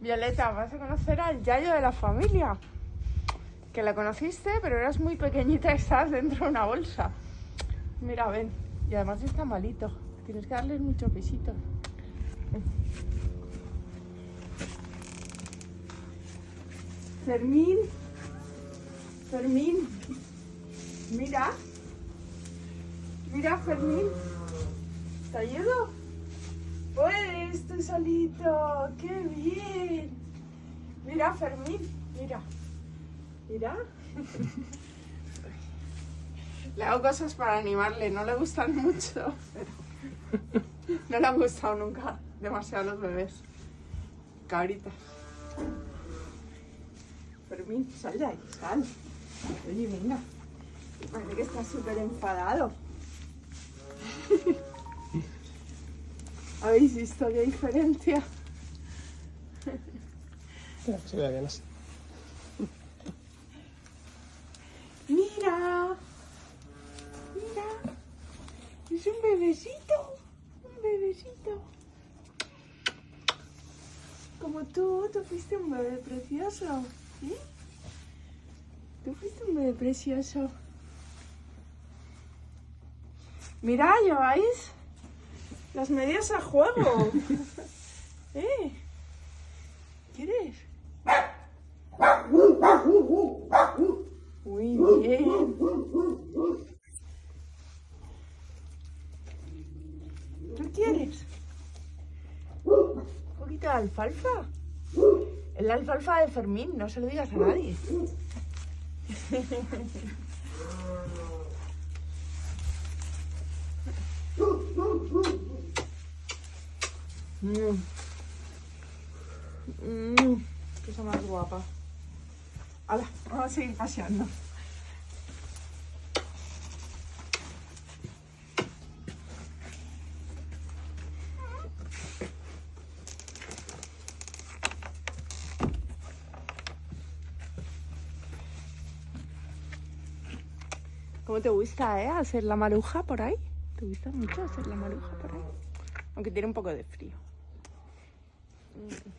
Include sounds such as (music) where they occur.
Violeta, vas a conocer al Yayo de la familia. Que la conociste, pero eras muy pequeñita y (laughs) estabas dentro de una bolsa. Mira, ven. Y además está malito. Tienes que darle muchos besitos. Fermín. Fermín. Mira. Mira, Fermín. ¿Te ayudo? Pues, estoy solito. ¡Qué bien! Mira, Fermín. Mira. Mira. (laughs) Le hago cosas para animarle. No le gustan mucho, pero no le han gustado nunca demasiado los bebés. Cabritas. Fermín, sal de ahí, sal. Oye, venga. Parece que está súper enfadado. (laughs) ¿Habéis visto qué diferencia? Se vea bien así. Mira, mira, es un bebecito, un bebecito. Como tú, tú fuiste un bebé precioso, ¿sí? Tú fuiste un bebé precioso. Mira, lleváis las medias a juego. (laughs) ¿Eh? ¿Quieres? Muy bien. ¿Tú quieres? ¿Un poquito de alfalfa? Es la alfalfa de Fermín, no se lo digas a nadie. (laughs) Mm. Mm, Cosa más guapa. Hala, vamos a seguir paseando. ¿Cómo te gusta, eh? Hacer la maruja por ahí. ¿Te gusta mucho hacer la maruja por ahí? Aunque tiene un poco de frío. 嗯。